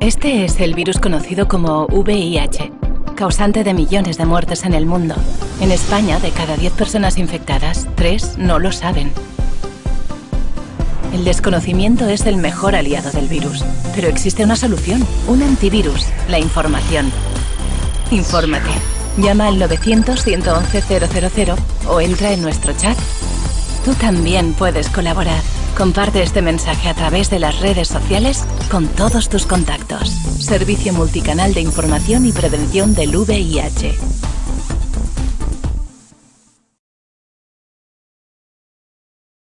Este es el virus conocido como VIH, causante de millones de muertes en el mundo. En España, de cada 10 personas infectadas, 3 no lo saben. El desconocimiento es el mejor aliado del virus, pero existe una solución, un antivirus, la información. Infórmate. Llama al 900-111-000 o entra en nuestro chat. Tú también puedes colaborar. Comparte este mensaje a través de las redes sociales con todos tus contactos. Servicio Multicanal de Información y Prevención del VIH.